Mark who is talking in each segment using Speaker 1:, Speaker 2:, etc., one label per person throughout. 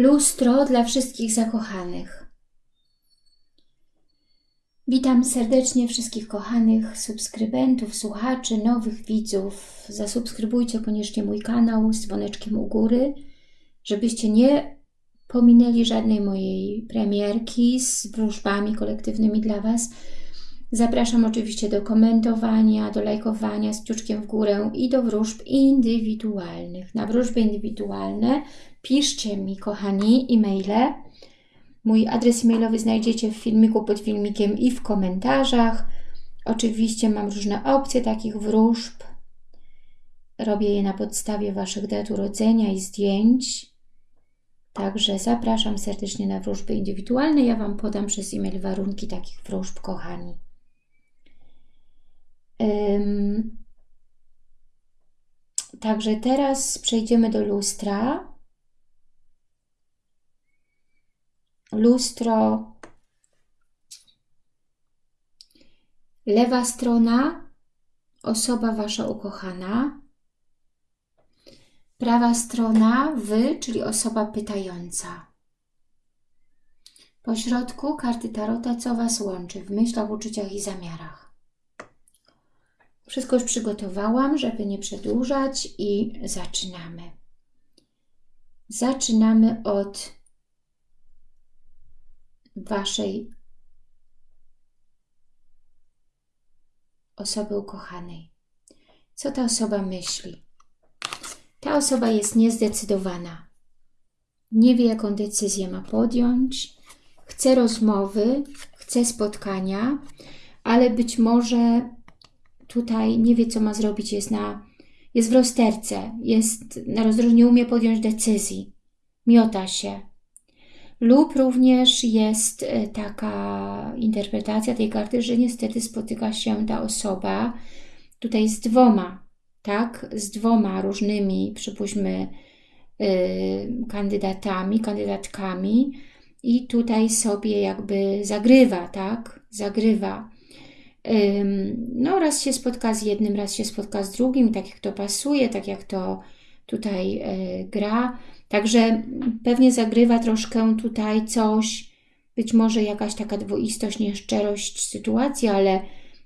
Speaker 1: Lustro dla wszystkich zakochanych. Witam serdecznie wszystkich kochanych subskrybentów, słuchaczy, nowych widzów. Zasubskrybujcie koniecznie mój kanał z dzwoneczkiem u góry, żebyście nie pominęli żadnej mojej premierki z wróżbami kolektywnymi dla Was. Zapraszam oczywiście do komentowania, do lajkowania z kciuczkiem w górę i do wróżb indywidualnych. Na wróżby indywidualne piszcie mi, kochani, e-maile. Mój adres e-mailowy znajdziecie w filmiku pod filmikiem i w komentarzach. Oczywiście mam różne opcje takich wróżb. Robię je na podstawie Waszych dat urodzenia i zdjęć. Także zapraszam serdecznie na wróżby indywidualne. Ja Wam podam przez e-mail warunki takich wróżb, kochani. Także teraz przejdziemy do lustra. Lustro. Lewa strona, osoba Wasza ukochana. Prawa strona, Wy, czyli osoba pytająca. Po środku karty Tarota, co Was łączy w myślach, uczuciach i zamiarach. Wszystko już przygotowałam, żeby nie przedłużać i zaczynamy. Zaczynamy od Waszej osoby ukochanej. Co ta osoba myśli? Ta osoba jest niezdecydowana. Nie wie, jaką decyzję ma podjąć. Chce rozmowy, chce spotkania, ale być może tutaj nie wie, co ma zrobić, jest, na, jest w rozterce, jest na rozdrożu, nie umie podjąć decyzji, miota się. Lub również jest e, taka interpretacja tej karty, że niestety spotyka się ta osoba tutaj z dwoma, tak, z dwoma różnymi, przypuśćmy, yy, kandydatami, kandydatkami i tutaj sobie jakby zagrywa, tak, zagrywa. No raz się spotka z jednym, raz się spotka z drugim, tak jak to pasuje, tak jak to tutaj e, gra. Także pewnie zagrywa troszkę tutaj coś, być może jakaś taka dwoistość, nieszczerość sytuacji, ale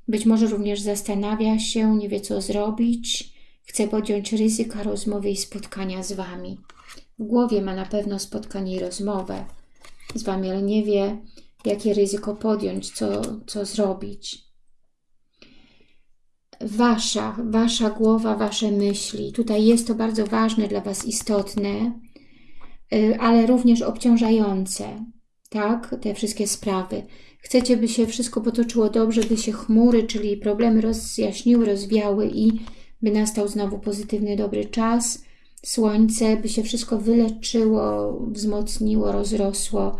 Speaker 1: być może również zastanawia się, nie wie co zrobić, chce podjąć ryzyka rozmowy i spotkania z Wami. W głowie ma na pewno spotkanie i rozmowę z Wami, ale nie wie, jakie ryzyko podjąć, co, co zrobić wasza, wasza głowa, wasze myśli. Tutaj jest to bardzo ważne dla was, istotne, ale również obciążające, tak? Te wszystkie sprawy. Chcecie, by się wszystko potoczyło dobrze, by się chmury, czyli problemy rozjaśniły, rozwiały i by nastał znowu pozytywny, dobry czas. Słońce, by się wszystko wyleczyło, wzmocniło, rozrosło,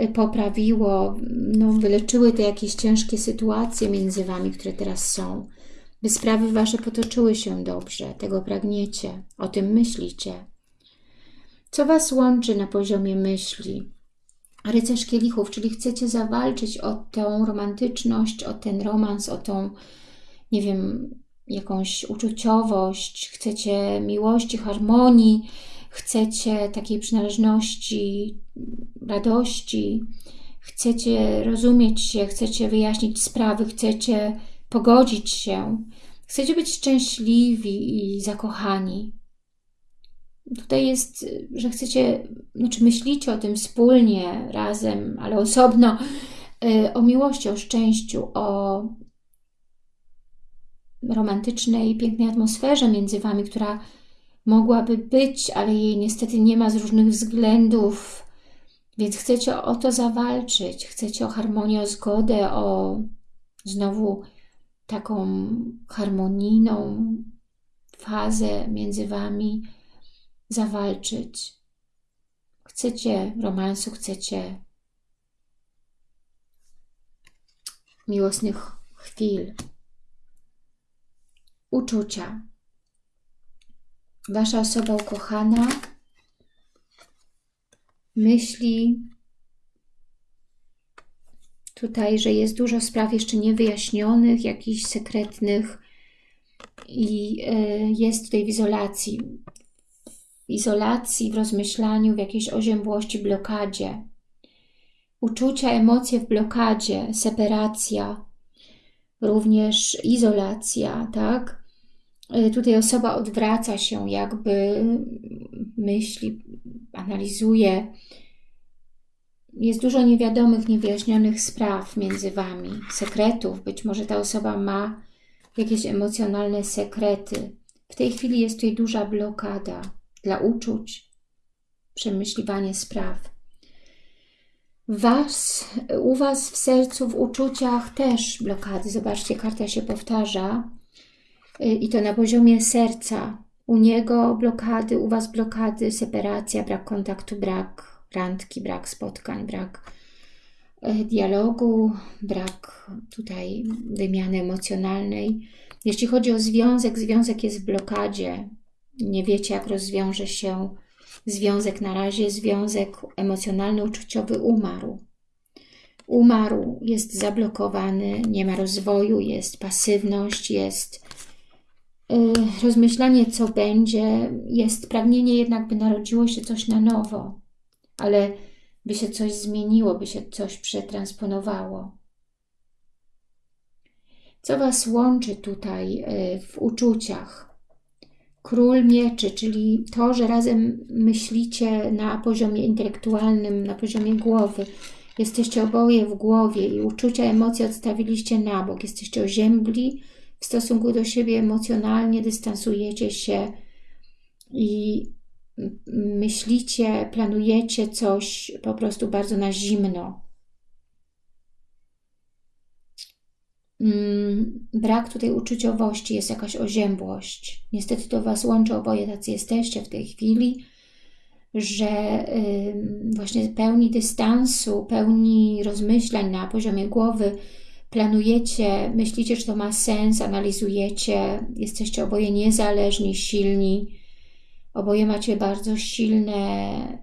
Speaker 1: y, poprawiło, no, wyleczyły te jakieś ciężkie sytuacje między Wami, które teraz są by sprawy Wasze potoczyły się dobrze, tego pragniecie, o tym myślicie. Co Was łączy na poziomie myśli? Rycerz kielichów, czyli chcecie zawalczyć o tą romantyczność, o ten romans, o tą, nie wiem, jakąś uczuciowość, chcecie miłości, harmonii, chcecie takiej przynależności, radości, chcecie rozumieć się, chcecie wyjaśnić sprawy, chcecie pogodzić się. Chcecie być szczęśliwi i zakochani. Tutaj jest, że chcecie, znaczy myślicie o tym wspólnie, razem, ale osobno, y, o miłości, o szczęściu, o romantycznej, pięknej atmosferze między Wami, która mogłaby być, ale jej niestety nie ma z różnych względów, więc chcecie o to zawalczyć, chcecie o harmonię, o zgodę, o znowu taką harmonijną fazę między Wami zawalczyć. Chcecie romansu, chcecie miłosnych chwil, uczucia. Wasza osoba ukochana myśli tutaj, że jest dużo spraw jeszcze niewyjaśnionych, jakichś sekretnych i e, jest tutaj w izolacji. Izolacji, w rozmyślaniu, w jakiejś oziębłości, blokadzie. Uczucia, emocje w blokadzie, separacja, również izolacja, tak? Y, tutaj osoba odwraca się, jakby myśli, analizuje. Jest dużo niewiadomych, niewyjaśnionych spraw między Wami, sekretów. Być może ta osoba ma jakieś emocjonalne sekrety. W tej chwili jest tutaj duża blokada dla uczuć, przemyśliwanie spraw. Was, u Was w sercu, w uczuciach też blokady. Zobaczcie, karta się powtarza. Y, I to na poziomie serca. U niego blokady, u Was blokady, separacja, brak kontaktu, brak randki, brak spotkań, brak y, dialogu, brak tutaj wymiany emocjonalnej. Jeśli chodzi o związek, związek jest w blokadzie. Nie wiecie, jak rozwiąże się związek na razie, związek emocjonalno-uczuciowy umarł. Umarł, jest zablokowany, nie ma rozwoju, jest pasywność, jest yy, rozmyślanie, co będzie, jest pragnienie jednak, by narodziło się coś na nowo, ale by się coś zmieniło, by się coś przetransponowało. Co Was łączy tutaj yy, w uczuciach? Król mieczy, czyli to, że razem myślicie na poziomie intelektualnym, na poziomie głowy. Jesteście oboje w głowie i uczucia, emocje odstawiliście na bok. Jesteście oziębli w stosunku do siebie emocjonalnie, dystansujecie się i myślicie, planujecie coś po prostu bardzo na zimno. Brak tutaj uczuciowości, jest jakaś oziębłość. Niestety to Was łączy, oboje tacy jesteście w tej chwili, że właśnie pełni dystansu, pełni rozmyślań na poziomie głowy, planujecie, myślicie, że to ma sens, analizujecie, jesteście oboje niezależni, silni, oboje macie bardzo silne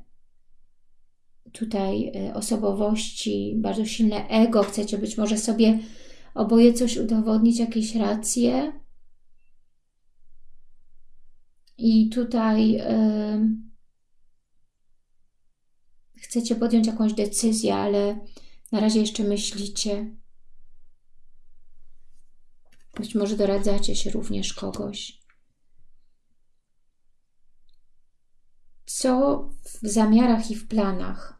Speaker 1: tutaj y, osobowości, bardzo silne ego, chcecie być może sobie oboje coś udowodnić, jakieś racje. I tutaj yy, chcecie podjąć jakąś decyzję, ale na razie jeszcze myślicie. Być może doradzacie się również kogoś. Co w zamiarach i w planach?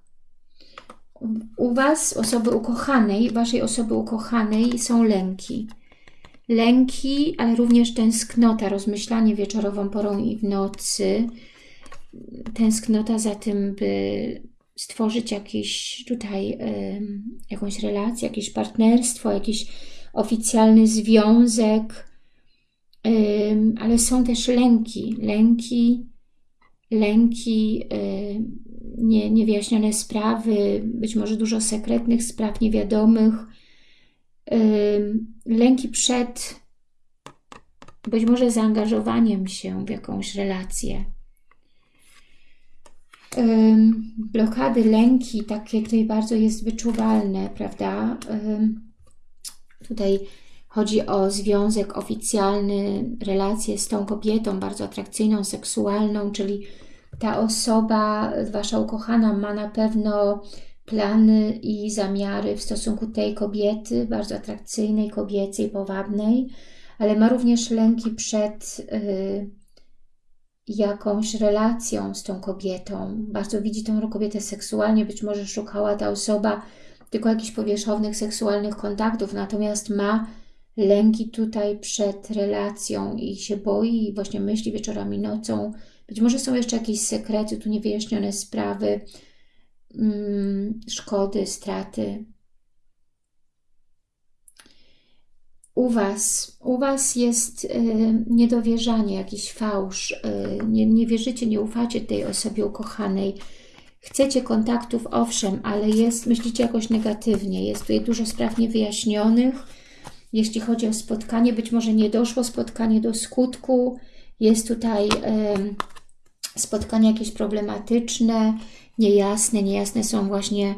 Speaker 1: U Was, osoby ukochanej, Waszej osoby ukochanej są lęki. Lęki, ale również tęsknota, rozmyślanie wieczorową porą i w nocy. Tęsknota za tym, by stworzyć jakiś tutaj y, jakąś relację, jakieś partnerstwo, jakiś oficjalny związek, y, ale są też lęki, lęki, lęki y, nie, niewyjaśnione sprawy, być może dużo sekretnych spraw niewiadomych, lęki przed być może zaangażowaniem się w jakąś relację. Blokady, lęki, takie tutaj bardzo jest wyczuwalne, prawda? Tutaj chodzi o związek oficjalny, relację z tą kobietą bardzo atrakcyjną, seksualną, czyli ta osoba, Wasza ukochana, ma na pewno plany i zamiary w stosunku tej kobiety, bardzo atrakcyjnej, kobiecej, powabnej, ale ma również lęki przed y, jakąś relacją z tą kobietą. Bardzo widzi tą kobietę seksualnie, być może szukała ta osoba tylko jakichś powierzchownych seksualnych kontaktów, natomiast ma lęki tutaj przed relacją i się boi i właśnie myśli wieczorami, nocą, być może są jeszcze jakieś sekrety, tu niewyjaśnione sprawy, mm, szkody, straty. U Was, u Was jest y, niedowierzanie, jakiś fałsz, y, nie, nie wierzycie, nie ufacie tej osobie ukochanej, chcecie kontaktów, owszem, ale jest, myślicie jakoś negatywnie, jest tutaj dużo spraw niewyjaśnionych, jeśli chodzi o spotkanie, być może nie doszło spotkanie do skutku, jest tutaj spotkania jakieś problematyczne, niejasne, niejasne są właśnie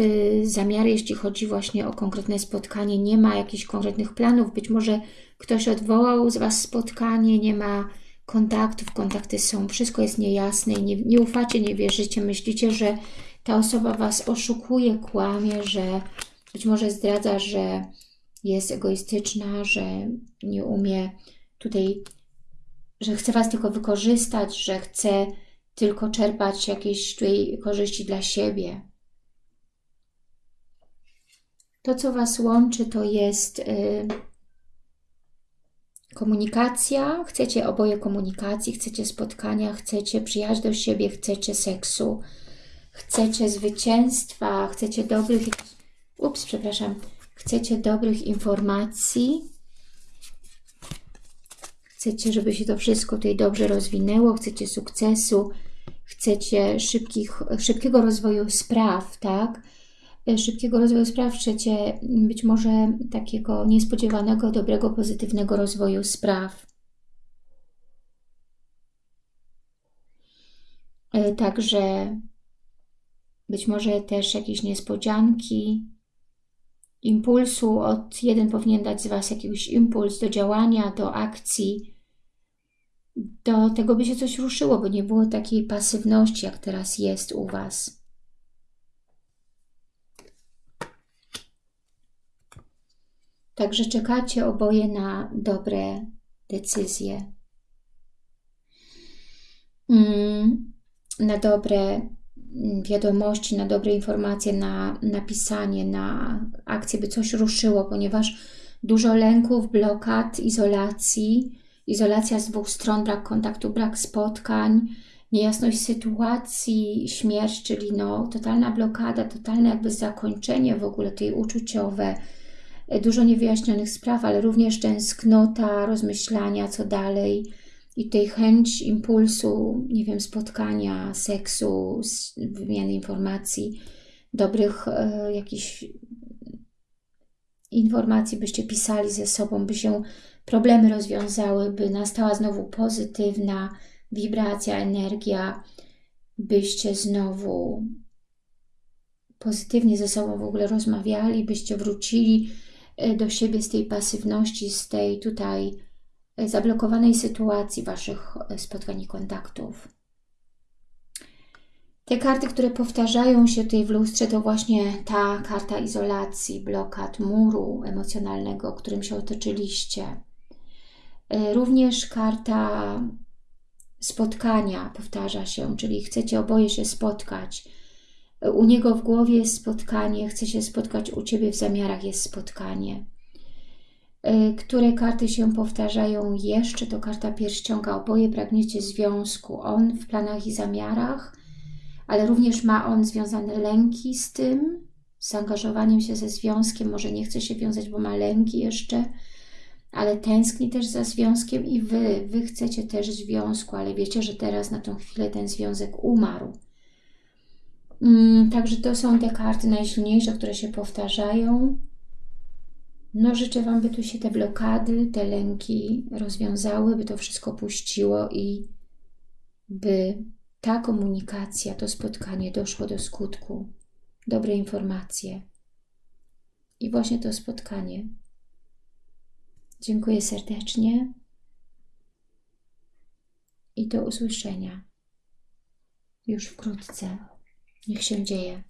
Speaker 1: y, zamiary, jeśli chodzi właśnie o konkretne spotkanie, nie ma jakichś konkretnych planów, być może ktoś odwołał z Was spotkanie, nie ma kontaktów, kontakty są, wszystko jest niejasne i nie, nie ufacie, nie wierzycie, myślicie, że ta osoba Was oszukuje, kłamie, że być może zdradza, że jest egoistyczna, że nie umie tutaj, że chce Was tylko wykorzystać, że chce tylko czerpać jakieś tutaj korzyści dla siebie. To, co Was łączy, to jest yy, komunikacja. Chcecie oboje komunikacji, chcecie spotkania, chcecie przyjaźń do siebie, chcecie seksu, chcecie zwycięstwa, chcecie dobrych... Ups, przepraszam. Chcecie dobrych informacji. Chcecie, żeby się to wszystko tutaj dobrze rozwinęło. Chcecie sukcesu. Chcecie szybkich, szybkiego rozwoju spraw, tak? Szybkiego rozwoju spraw. Chcecie być może takiego niespodziewanego, dobrego, pozytywnego rozwoju spraw. E, także być może też jakieś niespodzianki, impulsu, od jeden powinien dać z Was jakiś impuls do działania, do akcji, do tego, by się coś ruszyło, by nie było takiej pasywności, jak teraz jest u Was. Także czekacie oboje na dobre decyzje. Mm, na dobre wiadomości, na dobre informacje, na napisanie, na akcję, by coś ruszyło, ponieważ dużo lęków, blokad, izolacji, izolacja z dwóch stron, brak kontaktu, brak spotkań, niejasność sytuacji, śmierć, czyli no, totalna blokada, totalne jakby zakończenie w ogóle tej uczuciowe, dużo niewyjaśnionych spraw, ale również tęsknota, rozmyślania, co dalej, i tej chęć impulsu, nie wiem, spotkania, seksu, wymiany informacji, dobrych e, jakichś informacji, byście pisali ze sobą, by się problemy rozwiązały, by nastała znowu pozytywna wibracja, energia, byście znowu pozytywnie ze sobą w ogóle rozmawiali, byście wrócili e, do siebie z tej pasywności, z tej tutaj zablokowanej sytuacji Waszych e, spotkań i kontaktów. Te karty, które powtarzają się tutaj w lustrze, to właśnie ta karta izolacji, blokad, muru emocjonalnego, którym się otoczyliście. E, również karta spotkania powtarza się, czyli chcecie oboje się spotkać. E, u niego w głowie jest spotkanie, chce się spotkać, u Ciebie w zamiarach jest spotkanie. Y, które karty się powtarzają jeszcze, to karta pierścionka. Oboje pragniecie związku. On w planach i zamiarach, ale również ma on związane lęki z tym, z zaangażowaniem się ze związkiem. Może nie chce się wiązać, bo ma lęki jeszcze, ale tęskni też za związkiem i Wy, Wy chcecie też związku, ale wiecie, że teraz na tą chwilę ten związek umarł. Mm, także to są te karty najsilniejsze, które się powtarzają. No życzę Wam, by tu się te blokady, te lęki rozwiązały, by to wszystko puściło i by ta komunikacja, to spotkanie doszło do skutku. Dobre informacje. I właśnie to spotkanie. Dziękuję serdecznie i do usłyszenia już wkrótce. Niech się dzieje.